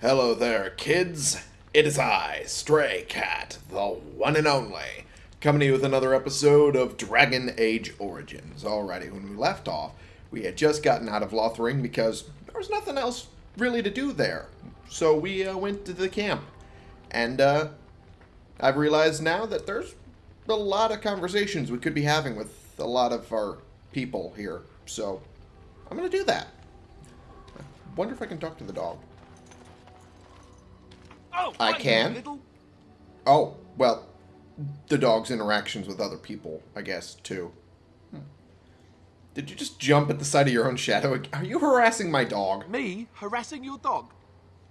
Hello there, kids. It is I, Stray Cat, the one and only, coming to you with another episode of Dragon Age Origins. Alrighty, when we left off, we had just gotten out of Lothering because there was nothing else really to do there. So we uh, went to the camp. And uh, I've realized now that there's a lot of conversations we could be having with a lot of our people here. So I'm going to do that. I wonder if I can talk to the dog. Oh, I can. Little... Oh, well, the dog's interactions with other people, I guess, too. Hmm. Did you just jump at the sight of your own shadow? Are you harassing my dog? Me harassing your dog?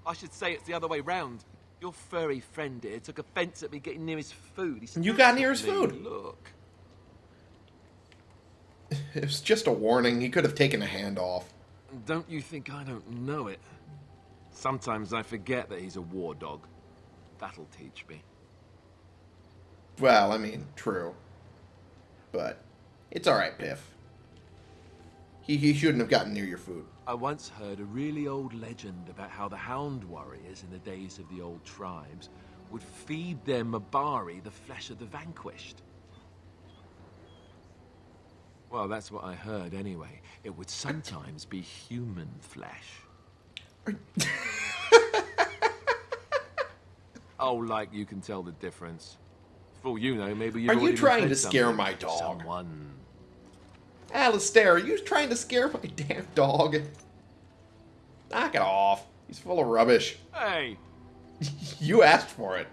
I should say it's the other way round. Your furry friend here took offence at me getting near his food. He You got near his food? Look. It was just a warning. He could have taken a hand off. Don't you think I don't know it? Sometimes I forget that he's a war dog. That'll teach me. Well, I mean, true. But it's alright, Piff. He, he shouldn't have gotten near your food. I once heard a really old legend about how the Hound warriors in the days of the old tribes would feed their Mabari the flesh of the vanquished. Well, that's what I heard anyway. It would sometimes be human flesh. oh, like you can tell the difference. For all you know, maybe you've Are you trying to scare my dog? Someone. Alistair, are you trying to scare my damn dog? Knock it off. He's full of rubbish. Hey, You asked for it.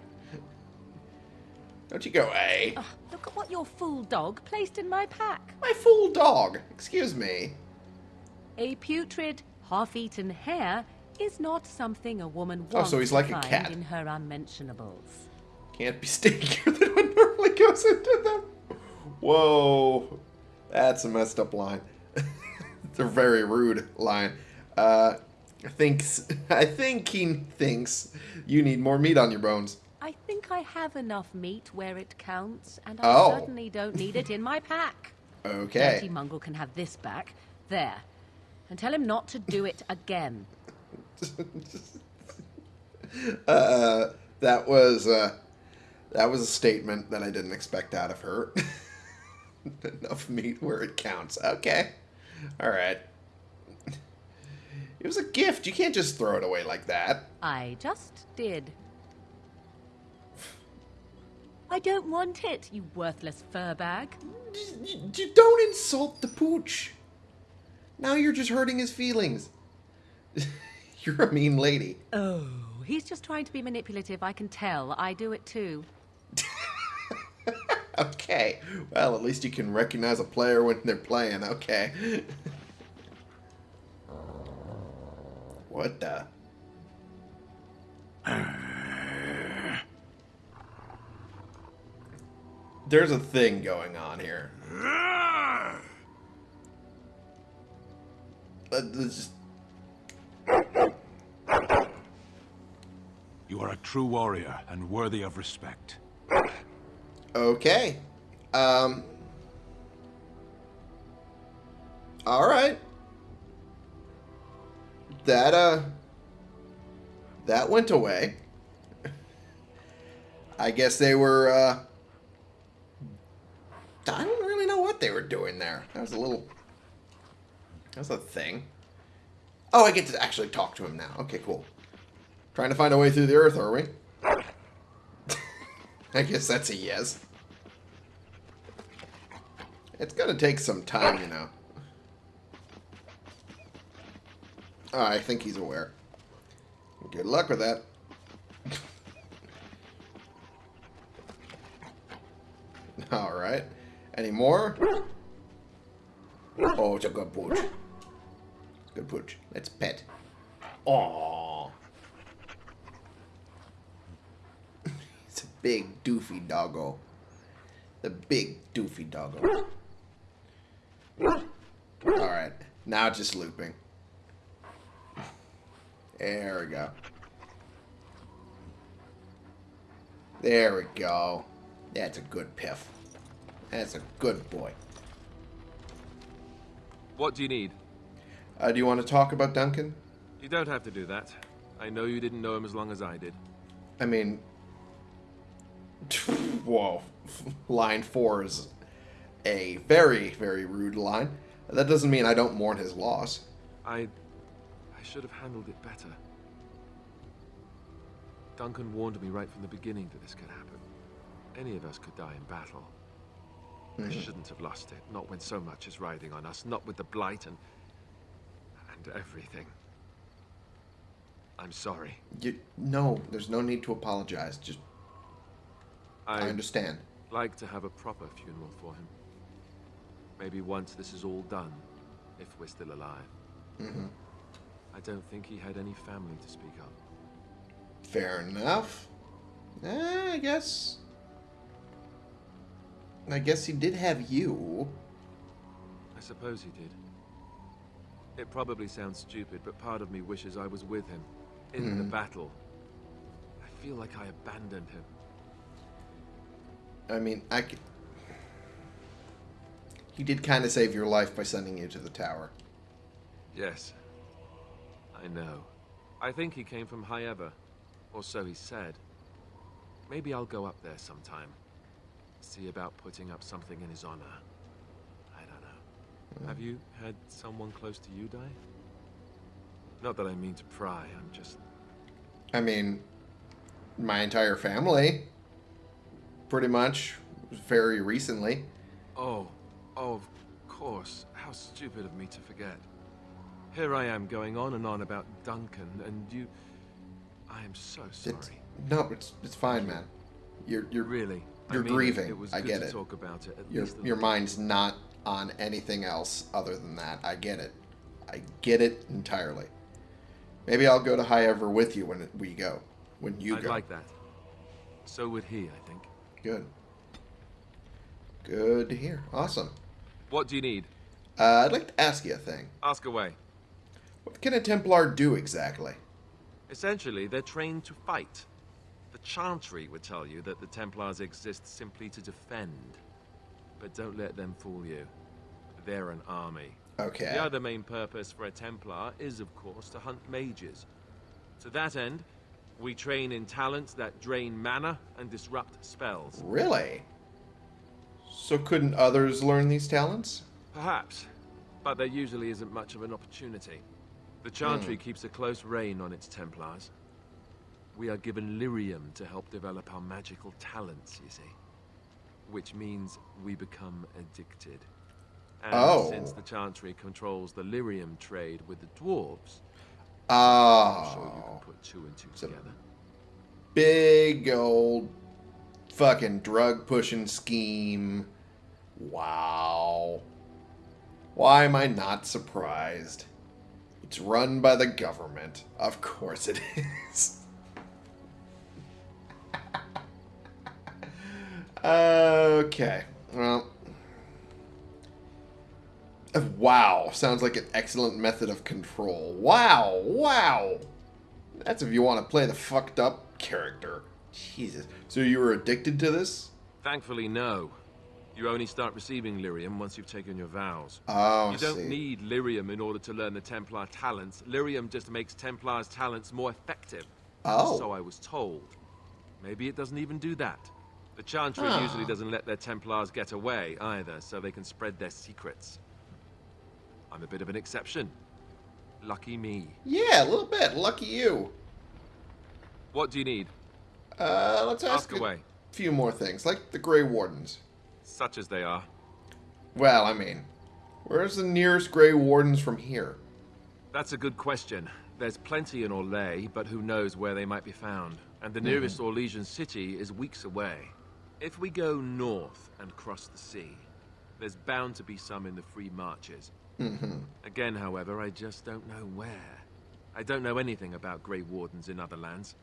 Don't you go, eh? Ugh, look at what your fool dog placed in my pack. My fool dog. Excuse me. A putrid, half-eaten hare is not something a woman wants Oh, so he's like a cat. in her unmentionables. Can't be stinkier than what normally goes into them. Whoa. That's a messed up line. it's a very rude line. Uh, I think, I think he thinks you need more meat on your bones. I think I have enough meat where it counts, and I Oh. certainly don't need it in my pack. Okay. Dirty. Mungle can have this back. There. And tell him not to do it again. Uh, that was, uh, that was a statement that I didn't expect out of her. Enough meat where it counts. Okay. All right. It was a gift. You can't just throw it away like that. I just did. I don't want it, you worthless fur bag. Y- y- Don't insult the pooch. Now you're just hurting his feelings. you're a mean lady. Oh, he's just trying to be manipulative, I can tell. I do it too. Okay. Well, at least you can recognize a player when they're playing. Okay. what the? There's a thing going on here. Uh, this- You are a true warrior and worthy of respect. Okay. Um. All right. That uh. That went away. I guess they were. uh... I don't really know what they were doing there. That was a little. That was a thing. Oh, I get to actually talk to him now. Okay, cool. Trying to find a way through the earth, are we? I guess that's a yes. It's gonna take some time, you know. Oh, I think he's aware. Good luck with that. Alright. Any more? Oh, it's a good pooch. Good pooch. Let's pet. Aww. It's a big doofy doggo. The big doofy doggo. Alright. Now just looping. There we go. There we go. That's a good piff. That's a good boy. what do you need? Uh, do you want to talk about Duncan? You don't have to do that. I know you didn't know him as long as I did. I mean, whoa. Line four is a very, very rude line. That doesn't mean I don't mourn his loss. I... I should have handled it better. Duncan warned me right from the beginning that this could happen. Any of us could die in battle. I mm-hmm. shouldn't have lost it, not when so much is riding on us, not with the Blight and... and everything. I'm sorry. You, no, there's no need to apologize. Just, I I understand. like to have a proper funeral for him. Maybe once this is all done, if we're still alive. hmm I don't think he had any family to speak of. Fair enough. Eh, I guess. I guess he did have you. I suppose he did. It probably sounds stupid, but part of me wishes I was with him. In the Mhm. battle. I feel like I abandoned him. I mean, I could... He did kind of save your life by sending you to the tower. Yes. I know. I think he came from Highever. Or so he said. Maybe I'll go up there sometime. See about putting up something in his honor. I don't know. Hmm. Have you had someone close to you die? Not that I mean to pry, I'm just... I mean, my entire family, pretty much, very recently. Oh, oh, of course. How stupid of me to forget. Here I am going on and on about Duncan, and you... I am so sorry. It's, no, it's it's fine, man. You're you're Really. You're mean grieving. It was I get it. talk about it. Your your mind's not on anything else other than that. I get it. I get it entirely. Maybe I'll go to Highever with you when we go. When you I'd go. like that. So would he, I think. Good. Good to hear. Awesome. What do you need? Uh, I'd like to ask you a thing. Ask away. What can a Templar do exactly? Essentially, they're trained to fight. The Chantry would tell you that the Templars exist simply to defend. But don't let them fool you. They're an army. Okay. The other main purpose for a Templar is, of course, to hunt mages. To that end, we train in talents that drain mana and disrupt spells. Really? So couldn't others learn these talents? Perhaps, but there usually isn't much of an opportunity. The Chantry hmm. keeps a close rein on its Templars. We are given lyrium to help develop our magical talents, you see. Which means we become addicted. And Oh. since the Chantry controls the lyrium trade with the dwarves, Ah. I'm sure you can Oh. put two and two together. Big old fucking drug pushing scheme. Wow. Why am I not surprised? It's run by the government. Of course it is. okay. Well. Wow. Sounds like an excellent method of control. Wow. Wow. That's if you want to play the fucked up character. Jesus. So you were addicted to this? Thankfully, no. You only start receiving lyrium once you've taken your vows. Oh, You don't see. need lyrium in order to learn the Templar talents. Lyrium just makes Templar's talents more effective. Oh. So I was told. Maybe it doesn't even do that. The Chantry Ah. usually doesn't let their Templars get away either, so they can spread their secrets. I'm a bit of an exception. Lucky me. Yeah, a little bit. Lucky you. What do you need? Uh, let's ask, Ask a few more things, like the Grey Wardens. Such as they are. Well, I mean, where's the nearest Grey Wardens from here? That's a good question. There's plenty in Orlais, but who knows where they might be found. And the nearest Orlesian city is weeks away. If we go north and cross the sea, there's bound to be some in the Free Marches. Mm-hmm. Again, however, I just don't know where. I don't know anything about Grey Wardens in other lands.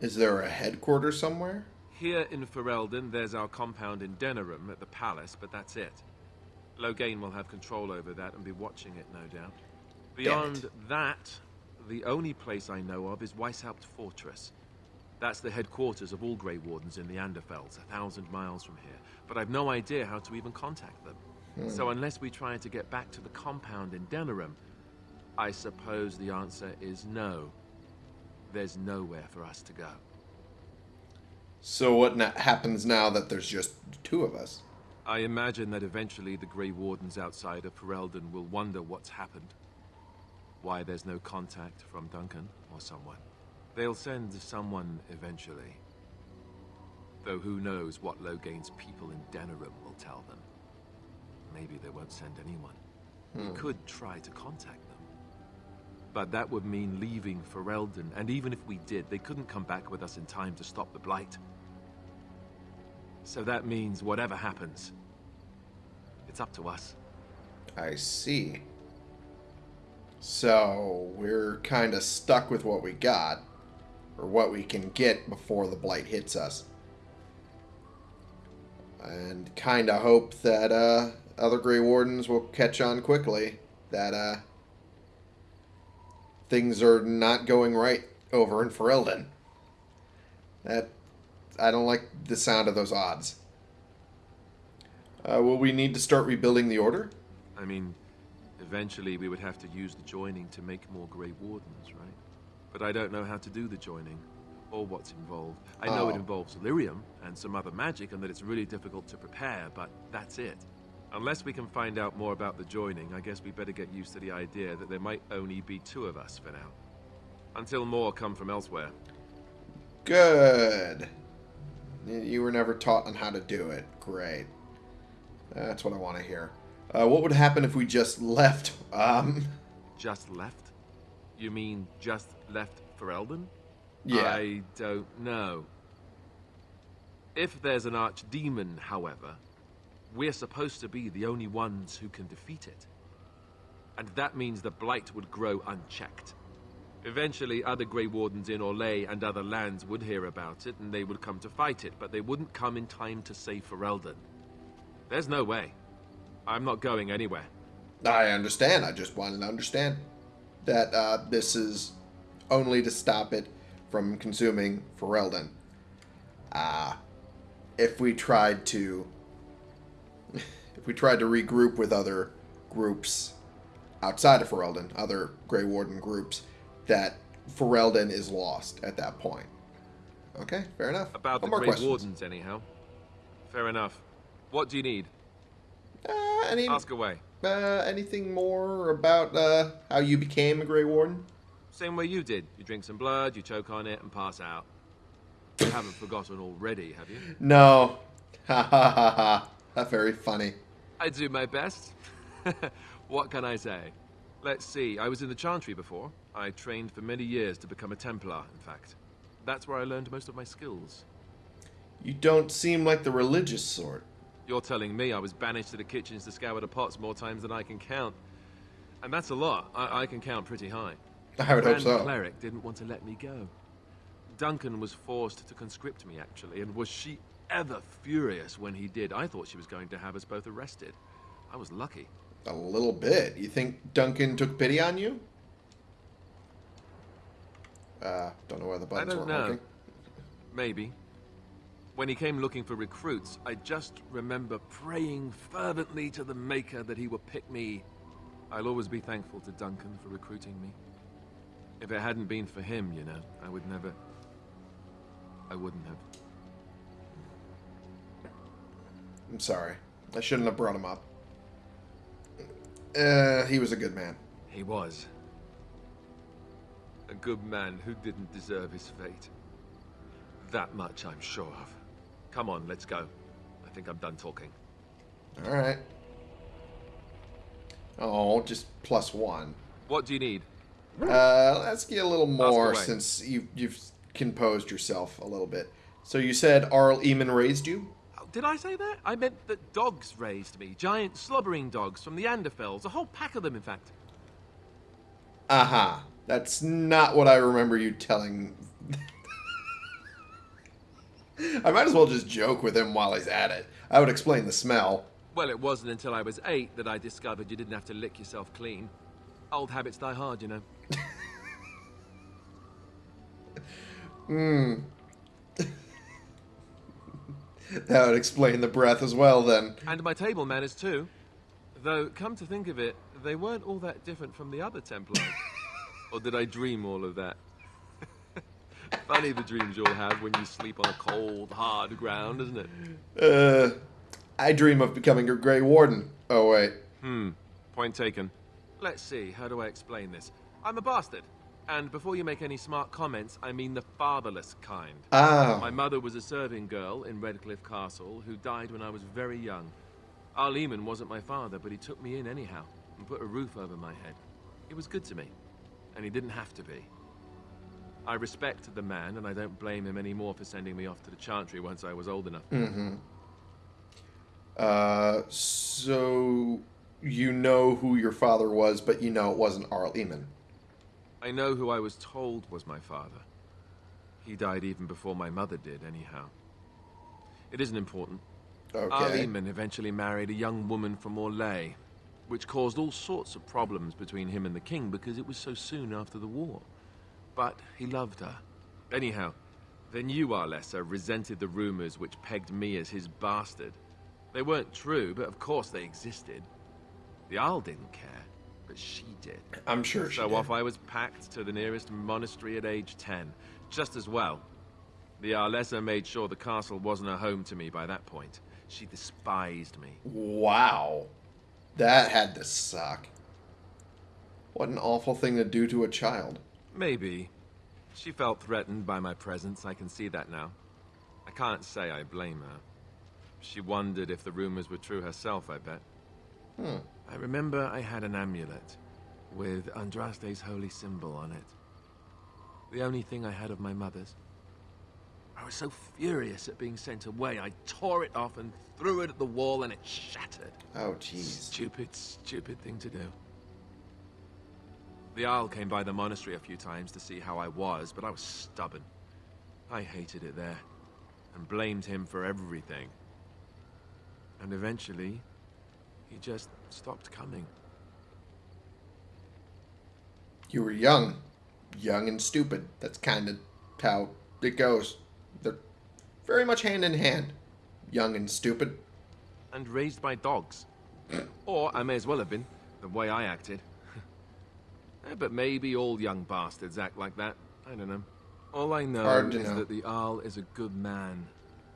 Is there a headquarters somewhere? Here in Ferelden, there's our compound in Denerim at the palace, but that's it. Loghain will have control over that and be watching it, no doubt. Beyond that, the only place I know of is Weishaupt Fortress. That's the headquarters of all Grey Wardens in the Anderfells, a thousand miles from here. But I've no idea how to even contact them. So unless we try to get back to the compound in Denerim, I suppose the answer is no. there's nowhere for us to go. So what na- happens now that there's just two of us? I imagine that eventually the Grey Wardens outside of Ferelden will wonder what's happened. Why there's no contact from Duncan or someone. They'll send someone eventually. Though who knows what Loghain's people in Denerim will tell them. Maybe they won't send anyone. We could try to contact them. But that would mean leaving Ferelden, and even if we did, they couldn't come back with us in time to stop the Blight. So that means whatever happens, it's up to us. I see. So we're kind of stuck with what we got, or what we can get before the blight hits us, and kind of hope that uh, other Grey Wardens will catch on quickly. That uh, things are not going right over in Ferelden. That I don't like the sound of those odds. Uh, will we need to start rebuilding the order? I mean, eventually we would have to use the joining to make more Grey Wardens, right? But I don't know how to do the joining, or what's involved. I know it Oh. involves lyrium and some other magic, and that it's really difficult to prepare, but that's it. Unless we can find out more about the joining, I guess we better get used to the idea that there might only be two of us for now. Until more come from elsewhere. Good. You were never taught on how to do it. Great. That's what I want to hear. Uh, what would happen if we just left? Um, Just left? You mean just left Ferelden? yeah. I don't know. If there's an archdemon, however, we're supposed to be the only ones who can defeat it. And that means the Blight would grow unchecked. Eventually, other Grey Wardens in Orlais and other lands would hear about it, and they would come to fight it, but they wouldn't come in time to save Ferelden. There's no way. I'm not going anywhere. I understand. I just wanted to understand that uh, this is only to stop it from consuming Ferelden. Ah, if we tried to, if we tried to regroup with other groups outside of Ferelden, other Grey Warden groups, that Ferelden is lost at that point. Okay, fair enough. About One the Grey questions. Wardens, anyhow. Fair enough. What do you need? Uh, any, Ask away. uh, anything more about uh, how you became a Grey Warden? Same way you did. You drink some blood, you choke on it, and pass out. You haven't forgotten already, have you? No. Ha ha ha ha. Very funny. I do my best. what can I say? Let's see. I was in the Chantry before. I trained for many years to become a Templar, in fact. That's where I learned most of my skills. You don't seem like the religious sort. You're telling me I was banished to the kitchens to scour the pots more times than I can count. And that's a lot. I, I can count pretty high. I would hope so. Cleric didn't want to let me go. Duncan was forced to conscript me, actually, and was she ever furious when he did? I thought she was going to have us both arrested. I was lucky. A little bit. You think Duncan took pity on you? Uh, don't know where the buttons I don't were know. working. Maybe. When he came looking for recruits, I just remember praying fervently to the Maker that he would pick me. I'll always be thankful to Duncan for recruiting me. If it hadn't been for him, you know, I would never. I wouldn't have. I'm sorry. I shouldn't have brought him up. Uh, he was a good man. He was. A good man who didn't deserve his fate. That much I'm sure of. Come on, let's go. I think I'm done talking. All right. Oh, just plus one. What do you need? Uh, let's get a little more since you, you've composed yourself a little bit. So you said Arl Eamon raised you? Did I say that? I meant that dogs raised me. Giant slobbering dogs from the Anderfells. A whole pack of them, in fact. Aha. Uh-huh. That's not what I remember you telling. I might as well just joke with him while he's at it. I would explain the smell. Well, it wasn't until I was eight that I discovered you didn't have to lick yourself clean. Old habits die hard, you know. That would explain the breath as well, then. And my table manners, too. Though, come to think of it, they weren't all that different from the other Templars. or did I dream all of that? Funny the dreams you'll have when you sleep on a cold, hard ground, isn't it? Uh, I dream of becoming a Grey Warden. Oh, wait. Hmm. Point taken. Let's see, how do I explain this? I'm a bastard. And before you make any smart comments, I mean the fatherless kind. Ah. My mother was a serving girl in Redcliffe Castle who died when I was very young. Arl Eamon wasn't my father, but he took me in anyhow and put a roof over my head. He was good to me, and he didn't have to be. I respect the man, and I don't blame him anymore for sending me off to the Chantry once I was old enough. Uh, so you know who your father was, but you know it wasn't Arl Eamon. I know who I was told was my father. He died even before my mother did, anyhow. It isn't important. Okay. Arl Eamon eventually married a young woman from Orlais, which caused all sorts of problems between him and the king because it was so soon after the war. But he loved her. Anyhow, then you, Arlessa, resented the rumors which pegged me as his bastard. They weren't true, but of course they existed. The Arl didn't care, but she did. I'm sure she So did. off I was packed to the nearest monastery at age 10. Just as well. The Arlessa made sure the castle wasn't a home to me by that point. She despised me. Wow. That had to suck. What an awful thing to do to a child. Maybe. She felt threatened by my presence, I can see that now. I can't say I blame her. She wondered if the rumors were true herself, I bet. Hmm. I remember I had an amulet with Andraste's holy symbol on it. The only thing I had of my mother's. I was so furious at being sent away, I tore it off and threw it at the wall and it shattered. Oh, jeez. Stupid, stupid thing to do. The Arl came by the monastery a few times to see how I was, but I was stubborn. I hated it there, and blamed him for everything. And eventually, he just stopped coming. You were young. Young and stupid. That's kind of how it goes. They're very much hand in hand. Young and stupid. And raised by dogs. or I may as well have been, the way I acted. Eh, but maybe all young bastards act like that. I don't know. All I know is know. that the Arl is a good man,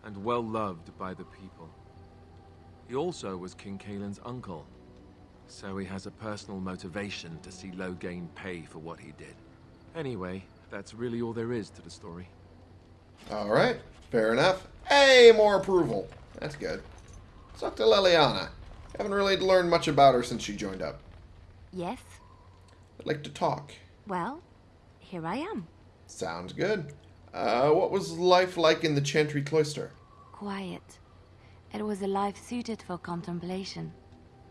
and well loved by the people. He also was King Cailan's uncle, so he has a personal motivation to see Loghain pay for what he did. Anyway, that's really all there is to the story. All right. Fair enough. Hey, more approval. That's good. Let's talk to Leliana. Haven't really learned much about her since she joined up. Yes? I'd like to talk. Well, here I am. Sounds good. Uh, what was life like in the Chantry Cloister? Quiet. It was a life suited for contemplation.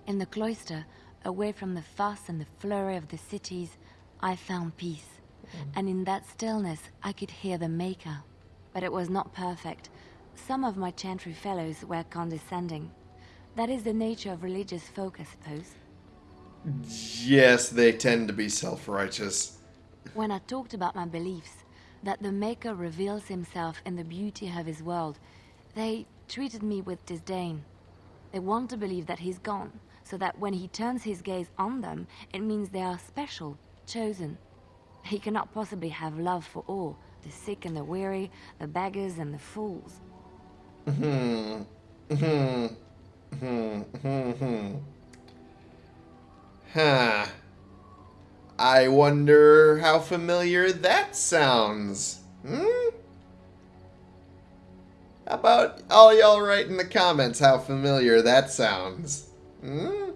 In the cloister, away from the fuss and the flurry of the cities, I found peace. Mm. And in that stillness, I could hear the Maker. But it was not perfect. Some of my chantry fellows were condescending. That is the nature of religious folk, I suppose. Yes, they tend to be self-righteous. When I talked about my beliefs, that the Maker reveals himself in the beauty of his world, they treated me with disdain. They want to believe that he's gone, so that when he turns his gaze on them, it means they are special, chosen. He cannot possibly have love for all, the sick and the weary, the beggars and the fools. Hmm. Hmm. Hmm. Hmm. Hmm. Huh. I wonder how familiar that sounds. Hmm? How about all y'all write in the comments how familiar that sounds? Hmm?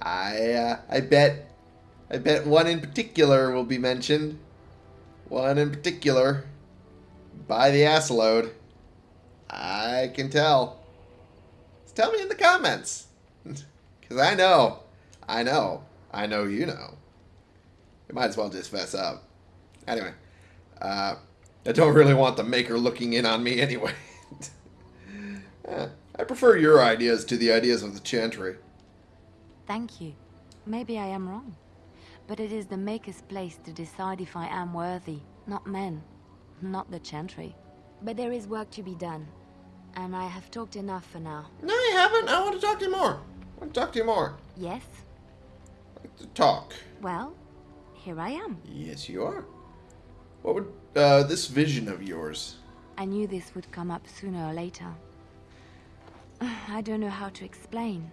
I, uh, I bet, I bet one in particular will be mentioned. One in particular. By the ass load. I can tell. Tell me in the comments. Because I know. I know. I know you know. You might as well just fess up. Anyway. Uh, I don't really want the maker looking in on me anyway. Eh, I prefer your ideas to the ideas of the Chantry. Thank you. Maybe I am wrong. But it is the Maker's place to decide if I am worthy, not men, not the Chantry. But there is work to be done, and I have talked enough for now. No, you haven't. I want to talk to you more. I want to talk to you more. Yes? To talk. Well, here I am. Yes, you are. What would uh, this vision of yours? I knew this would come up sooner or later. I don't know how to explain,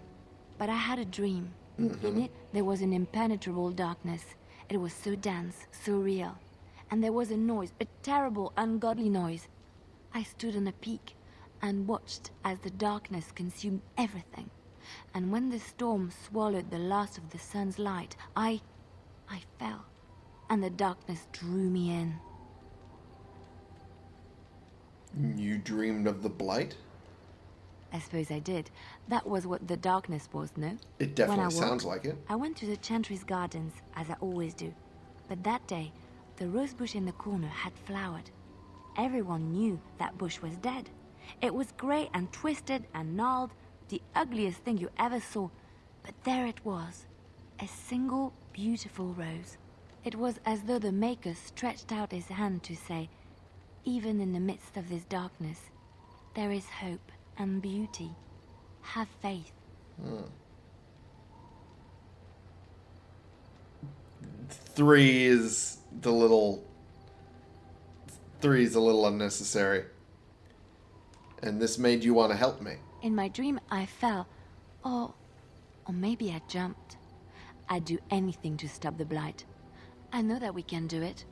but I had a dream. In it, there was an impenetrable darkness. It was so dense, so real. And there was a noise, a terrible, ungodly noise. I stood on a peak and watched as the darkness consumed everything. And when the storm swallowed the last of the sun's light, I. I fell. And the darkness drew me in. You dreamed of the blight? I suppose I did. That was what the darkness was, no? It When I definitely sounds like it. I went to the Chantry's gardens, as I always do. But that day, the rose bush in the corner had flowered. Everyone knew that bush was dead. It was grey and twisted and gnarled, the ugliest thing you ever saw. But there it was, a single beautiful rose. It was as though the Maker stretched out his hand to say, even in the midst of this darkness, there is hope and beauty. Have faith. Hmm. Three is the little. Three is a little unnecessary. And this made you want to help me. In my dream, I fell. Or. or maybe I jumped. I'd do anything to stop the blight. I know that we can do it.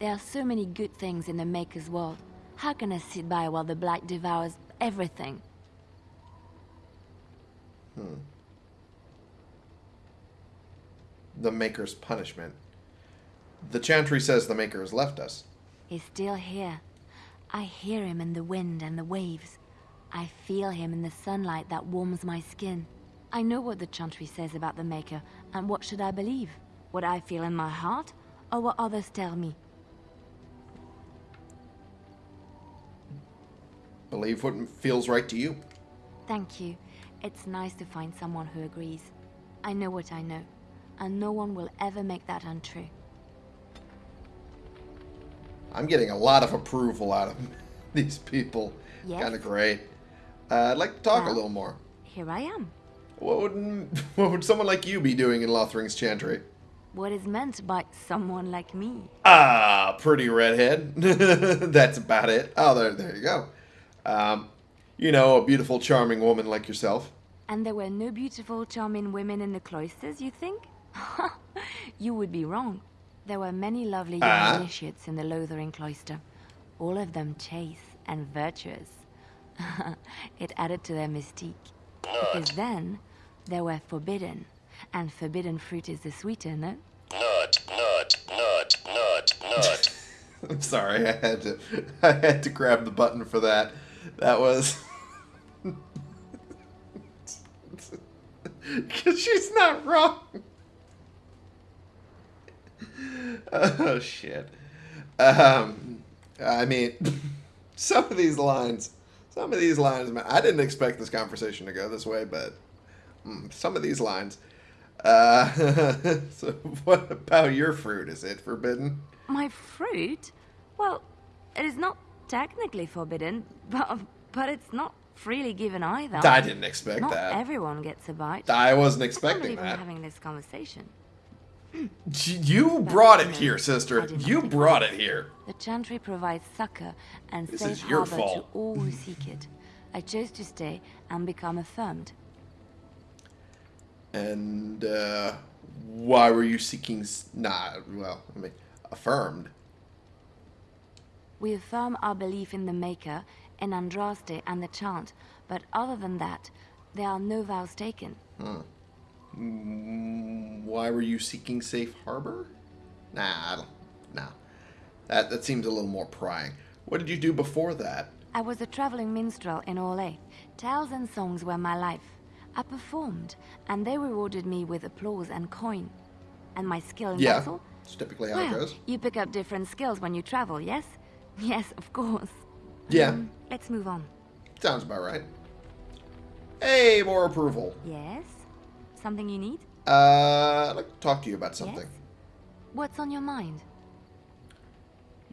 There are so many good things in the Maker's world. How can I sit by while the blight devours everything? Hmm. The Maker's punishment. The Chantry says the Maker has left us. He's still here. I hear him in the wind and the waves. I feel him in the sunlight that warms my skin. I know what the Chantry says about the Maker, and what should I believe? What I feel in my heart, or what others tell me? Believe what feels right to you. Thank you. It's nice to find someone who agrees. I know what I know, and no one will ever make that untrue. I'm getting a lot of approval out of these people. Yes? Kind of great. Uh, I'd like to talk a little more. Here I am. What would what would someone like you be doing in Lothering's Chantry? What is meant by someone like me? Ah, pretty redhead. That's about it. Oh, there, there you go. Um, you know, a beautiful, charming woman like yourself. And there were no beautiful, charming women in the cloisters, you think? you would be wrong. There were many lovely young Ah. initiates in the Lothering cloister, all of them chaste and virtuous. it added to their mystique. Because then, they were forbidden, and forbidden fruit is the sweeter, no? Nut, nut, nut, nut, nut. I'm sorry, I had to, I had to grab the button for that. That was. Because she's not wrong. Oh shit. Um, I mean, some of these lines, some of these lines, man, I didn't expect this conversation to go this way, but mm, some of these lines. Uh, so, what about your fruit? Is it forbidden? My fruit? Well, it is not technically forbidden, but, but it's not freely given either. I didn't expect Not that. everyone gets a bite. I wasn't I expecting we're that. having this conversation. You brought it here, sister. You brought it here. The Chantry provides succor and This safe is your harbor to all who seek it. I chose to stay and become affirmed. And uh, why were you seeking? s- Nah, well, I mean, affirmed. We affirm our belief in the Maker, in Andraste and the Chant, but other than that, there are no vows taken. Mm, Why were you seeking safe harbor? Nah, I don't. Nah, that that seems a little more prying. What did you do before that? I was a traveling minstrel in Orlais. Tales and songs were my life. I performed, and they rewarded me with applause and coin. And my skill in Yeah, battle? it's typically how it Well, goes. you pick up different skills when you travel, yes? Yes, of course. Yeah, Um, let's move on. sounds about right. Hey, more approval. Yes? Something you need? Uh, I'd like to talk to you about something. Yes? What's on your mind?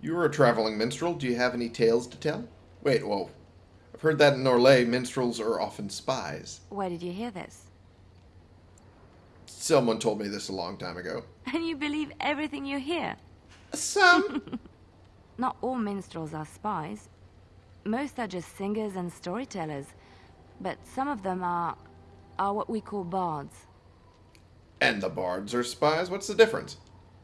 You're a traveling minstrel. Do you have any tales to tell? Wait, whoa. I've heard that in Orlais, minstrels are often spies. Where did you hear this? Someone told me this a long time ago. And you believe everything you hear? Some. Not all minstrels are spies. Most are just singers and storytellers. But some of them are... are what we call bards. And the bards are spies? What's the difference?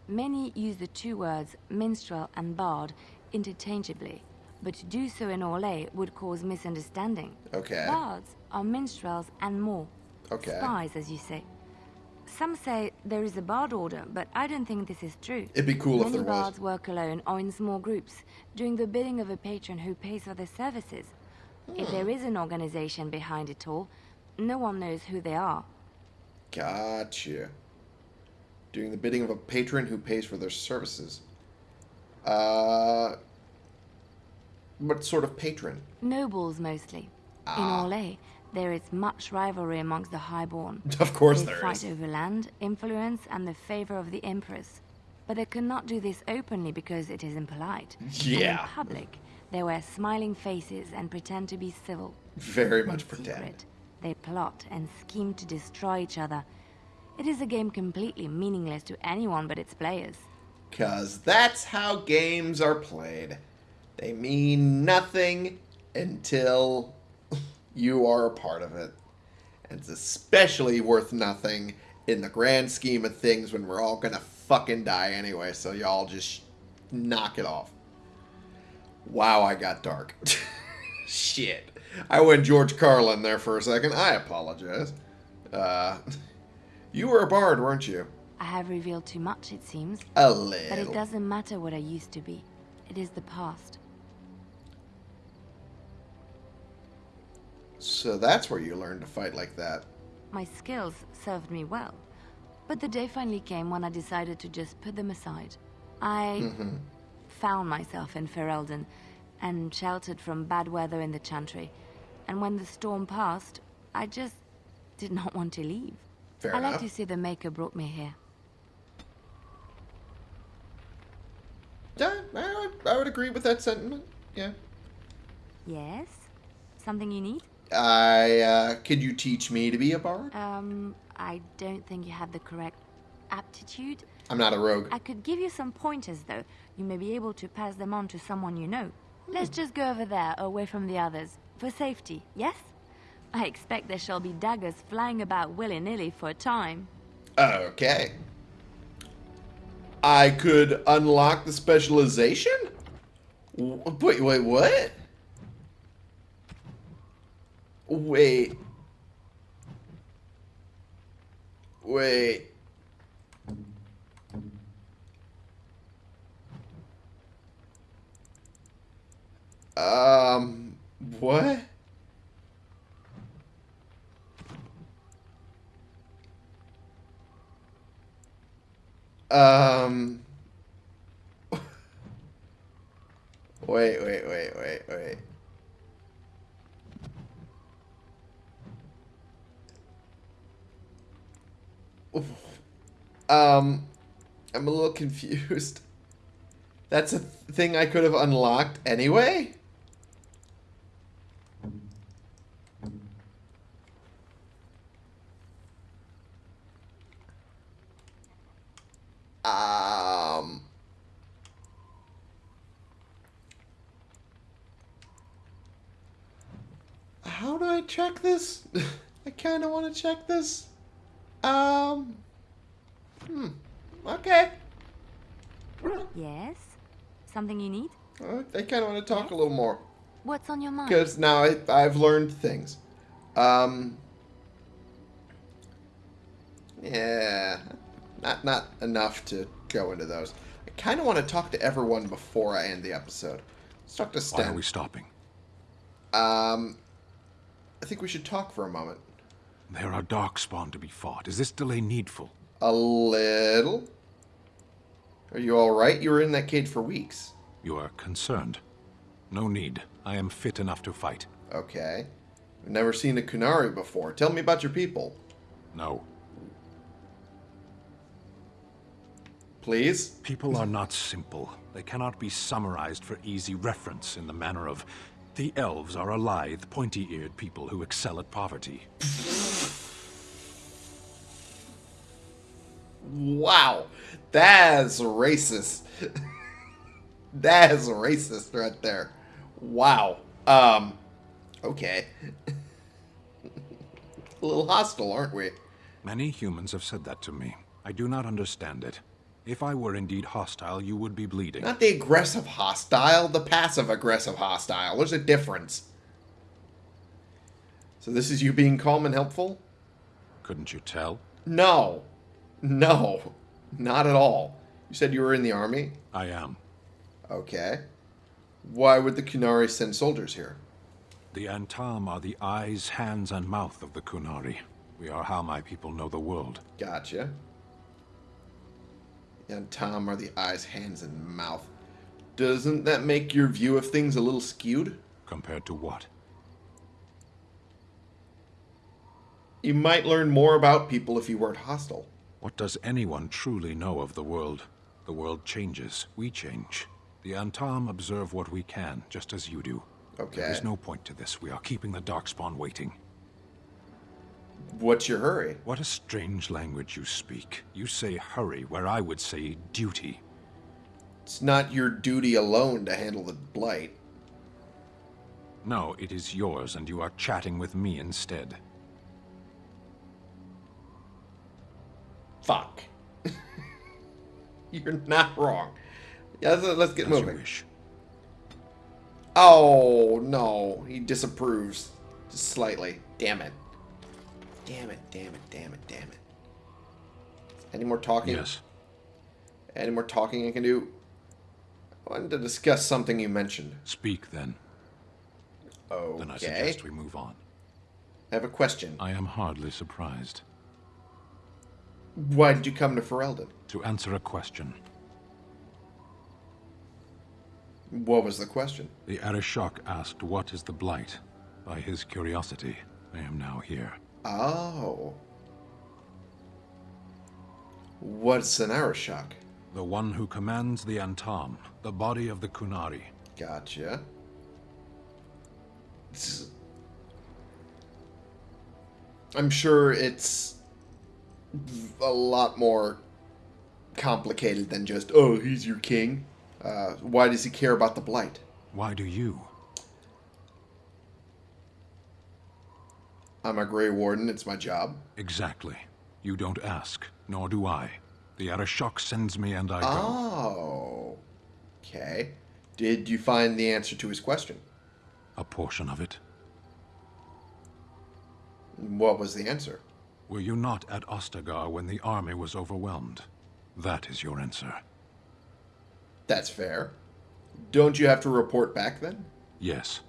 Many use the two words minstrel and bard interchangeably, but to do so in Orlais would cause misunderstanding. Okay. Bards are minstrels and more. Okay. Spies, as you say. Some say there is a bard order, but I don't think this is true. It'd be cool if there was. bards work alone or in small groups, doing the bidding of a patron who pays for their services. If there is an organization behind it all, no one knows who they are. Gotcha. Doing the bidding of a patron who pays for their services. Uh, what sort of patron? Nobles mostly. In Orlais, there is much rivalry amongst the highborn. Of course they there fight is. over land, influence, and the favor of the Empress. But they cannot do this openly because it is impolite. Yeah. in public, they wear smiling faces and pretend to be civil. Very In much pretend. secret, they plot and scheme to destroy each other. It is a game completely meaningless to anyone but its players. Because that's how games are played. They mean nothing until you are a part of it. And it's especially worth nothing in the grand scheme of things when we're all gonna fucking die anyway, so y'all just knock it off. Wow, I got dark. Shit. I went George Carlin there for a second. I apologize. Uh, you were a bard, weren't you? I have revealed too much, it seems. A little. But it doesn't matter what I used to be. It is the past. So that's where you learned to fight like that. My skills served me well. But the day finally came when I decided to just put them aside. I mm-hmm. found myself in Ferelden and sheltered from bad weather in the Chantry. And when the storm passed, I just did not want to leave. Fair I like to see the Maker brought me here. Yeah, I would, I would agree with that sentiment. Yeah. Yes? Something you need? I, uh, could you teach me to be a bard? Um, I don't think you have the correct aptitude. I'm not a rogue. I could give you some pointers, though. You may be able to pass them on to someone you know. Let's just go over there, away from the others. For safety, yes? I expect there shall be daggers flying about willy-nilly for a time. Okay. I could unlock the specialization? Wait, wait, what? Wait. Wait. Um, what? Um. Wait, wait, wait, wait, wait. Um, I'm a little confused. That's a thing I could have unlocked anyway? Um. How do I check this? I kind of want to check this. Um. Hmm. Okay. Yes? Something you need? Uh, I kind of want to talk a little more What's on your mind? because now I, I've learned things. Um. Yeah, not not enough to go into those. I kind of want to talk to everyone before I end the episode. Let's talk to Sten. Why are we stopping? Um, I think we should talk for a moment. There are darkspawn to be fought. Is this delay needful? A little. Are you all right? You were in that cage for weeks. You are concerned. No need. I am fit enough to fight. Okay. I've never seen a Qunari before. Tell me about your people, No. please. People are not simple. They cannot be summarized for easy reference in the manner of the elves are a lithe, pointy-eared people who excel at poverty. Wow, that's racist. That is racist right there. Wow. Um, okay. A little hostile, aren't we? Many humans have said that to me. I do not understand it. If I were indeed hostile, you would be bleeding. Not the aggressive hostile, the passive aggressive hostile. There's a difference. So this is you being calm and helpful? Couldn't you tell? No. No. Not at all. You said you were in the army? I am. Okay. Why would the Qunari send soldiers here? The Antaam are the eyes, hands, and mouth of the Qunari. We are how my people know the world. Gotcha. Antaam are the eyes, hands, and mouth. Doesn't that make your view of things a little skewed? Compared to what? You might learn more about people if you weren't hostile. What does anyone truly know of the world? The world changes. We change. The Antaam observe what we can, just as you do. Okay. There is no point to this. We are keeping the Darkspawn waiting. What's your hurry? What a strange language you speak. You say hurry, where I would say duty. It's not your duty alone to handle the blight. No, it is yours, and you are chatting with me instead. Fuck. You're not wrong. Yeah, let's, let's get As moving. Oh, no. He disapproves. Just slightly. Damn it. Damn it, damn it, damn it, damn it. Any more talking? Yes. Any more talking I can do? I wanted to discuss something you mentioned. Speak then. Oh. Then I suggest we move on. I have a question. I am hardly surprised. Why did you come to Ferelden? To answer a question, What was the question? the Arishok asked what is the Blight. By his curiosity, I am now here. Oh. What's an Arishok? The one who commands the Antaam, the body of the Qunari. Gotcha. It's- I'm sure it's a lot more complicated than just, oh, he's your king. Uh, why does he care about the blight? Why do you? I'm a Grey Warden, it's my job. Exactly. You don't ask, nor do I. The Arishok sends me and I go. Oh. Okay. Did you find the answer to his question? A portion of it. What was the answer? Were you not at Ostagar when the army was overwhelmed? That is your answer. That's fair. Don't you have to report back then? Yes.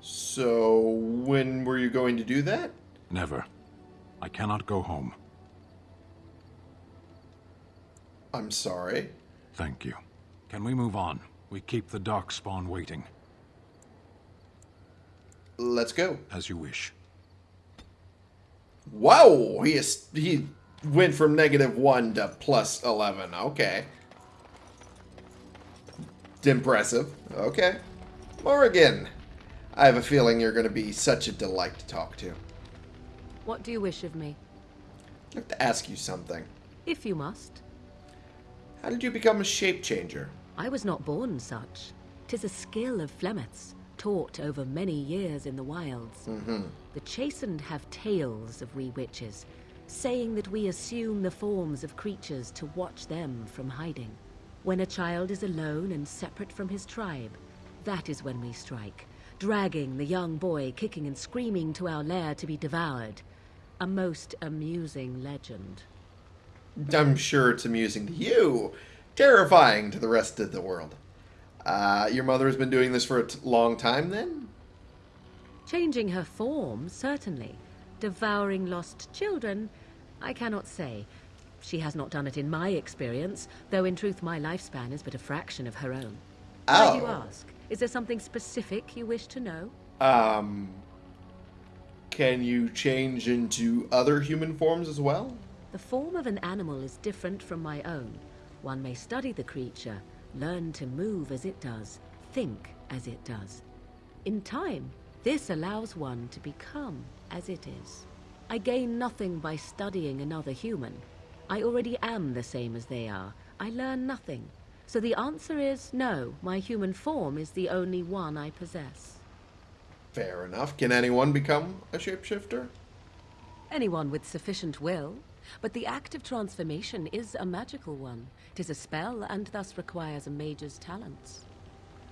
So, when were you going to do that? Never. I cannot go home. I'm sorry. Thank you. Can we move on? We keep the Darkspawn waiting. Let's go. As you wish. Wow, he is he went from negative one to plus eleven. Okay, impressive. Okay, Morrigan, I have a feeling you're going to be such a delight to talk to. What do you wish of me? I'd like to ask you something. If you must. How did you become a shape changer? I was not born such. Tis a skill of Flemeth's, taught over many years in the wilds. Mm-hmm. The Chasind have tales of we witches, saying that we assume the forms of creatures to watch them from hiding. When a child is alone and separate from his tribe, that is when we strike, dragging the young boy kicking and screaming to our lair to be devoured. A most amusing legend. I'm sure it's amusing to you, terrifying to the rest of the world. Uh, your mother has been doing this for a long time, then? Changing her form, certainly. Devouring lost children, I cannot say. She has not done it in my experience, though in truth my lifespan is but a fraction of her own. Why do you Oh. ask? Is there something specific you wish to know? Um, can you change into other human forms as well? The form of an animal is different from my own. One may study the creature, learn to move as it does, think as it does. In time, this allows one to become as it is. I gain nothing by studying another human. I already am the same as they are. I learn nothing. So the answer is no, my human form is the only one I possess. Fair enough. Can anyone become a shapeshifter? Anyone with sufficient will, but the act of transformation is a magical one. Tis a spell and thus requires a mage's talents.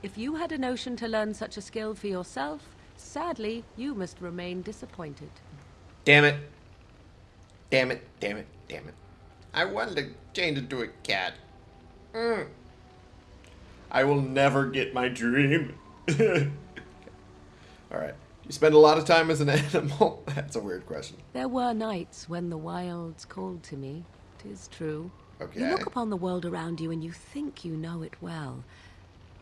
If you had a notion to learn such a skill for yourself, sadly, you must remain disappointed. Damn it. Damn it, damn it, damn it. I wanted to change into a cat. Mm. I will never get my dream. Alright. You spend a lot of time as an animal? That's a weird question. There were nights when the wilds called to me. Tis true. Okay. You look upon the world around you and you think you know it well.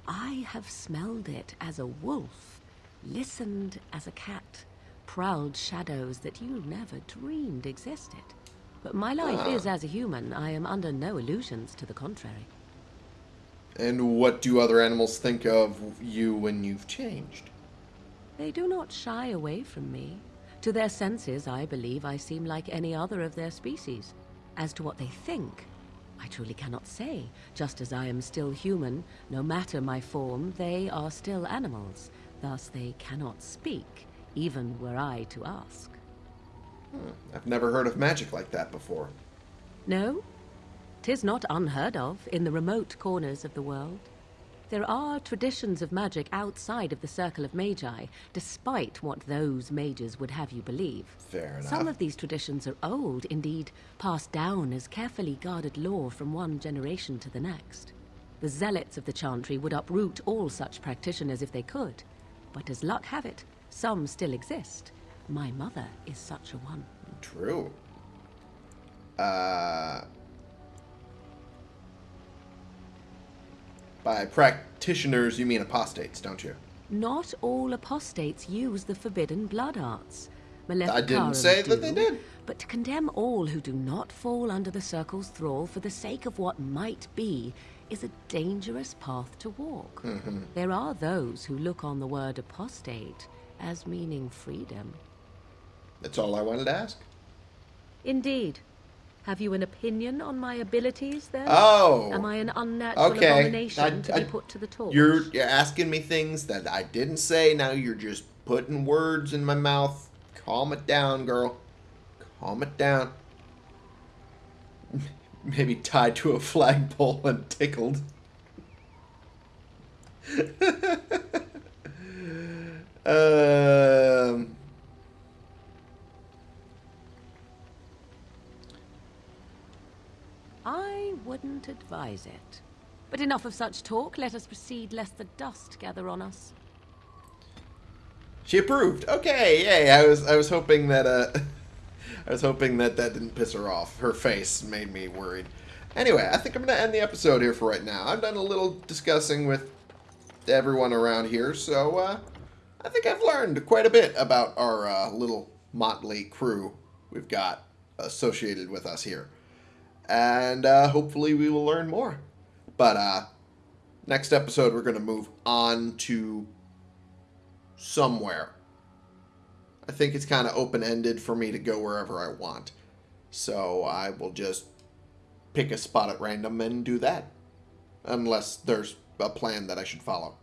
I have smelled it as a wolf, listened as a cat, prowled shadows that you never dreamed existed. But my life Ah. is as a human. I am under no illusions to the contrary. And what do other animals think of you when you've changed? They do not shy away from me. To their senses, I believe I seem like any other of their species. As to what they think, I truly cannot say. Just as I am still human, no matter my form, they are still animals. Thus they cannot speak, even were I to ask. Hmm, I've never heard of magic like that before. No? Tis not unheard of in the remote corners of the world. There are traditions of magic outside of the circle of magi, despite what those mages would have you believe. Fair enough. Some of these traditions are old, indeed, passed down as carefully guarded lore from one generation to the next. The zealots of the chantry would uproot all such practitioners if they could. But as luck have it, some still exist. My mother is such a one. True. Uh, by practitioners, you mean apostates, don't you? Not all apostates use the forbidden blood arts. I didn't say that they did. But to condemn all who do not fall under the circle's thrall for the sake of what might be is a dangerous path to walk. Mm-hmm. There are those who look on the word apostate as meaning freedom. That's all I wanted to ask. Indeed. Have you an opinion on my abilities, then? Oh. Am I an unnatural Okay. abomination I- to I- be put to the torch? You're, you're asking me things that I didn't say. Now you're just putting words in my mouth. Calm it down, girl. Calm it down. Maybe tied to a flagpole and tickled. um. I wouldn't advise it. But enough of such talk. Let us proceed, lest the dust gather on us. She approved. Okay, yay. I was I was hoping that uh I was hoping that that didn't piss her off. Her face made me worried. Anyway, I think I'm to end the episode here for right now. I've done a little discussing with everyone around here, so uh I think I've learned quite a bit about our uh, little motley crew we've got associated with us here. And uh, hopefully we will learn more. But uh next episode we're going to move on to somewhere. I think it's kind of open ended for me to go wherever I want. So I will just pick a spot at random and do that. Unless there's a plan that I should follow.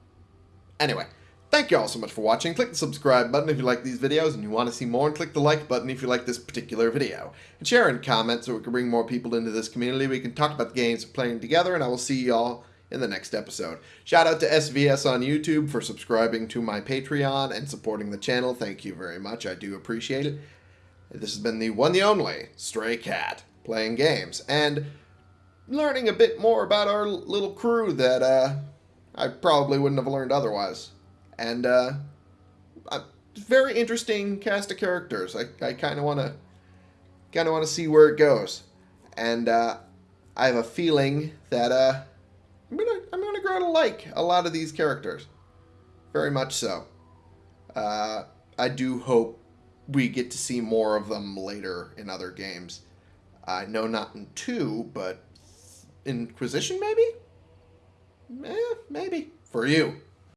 Anyway, thank you all so much for watching. Click the subscribe button if you like these videos and you want to see more, and click the like button if you like this particular video. And share and comment so we can bring more people into this community. We can talk about the games we're playing together, and I will see y'all in the next episode. Shout out to SVS on YouTube for subscribing to my Patreon and supporting the channel. Thank you very much. I do appreciate it. This has been the one, the only Stray Cat playing games and learning a bit more about our little crew that uh, I probably wouldn't have learned otherwise. And uh, very interesting cast of characters. I, I kind of want to kind of want to see where it goes, and uh, I have a feeling that uh, I'm gonna I'm gonna grow to like a lot of these characters, very much so. Uh, I do hope we get to see more of them later in other games. I know not in two, but Inquisition maybe. Eh, maybe for you.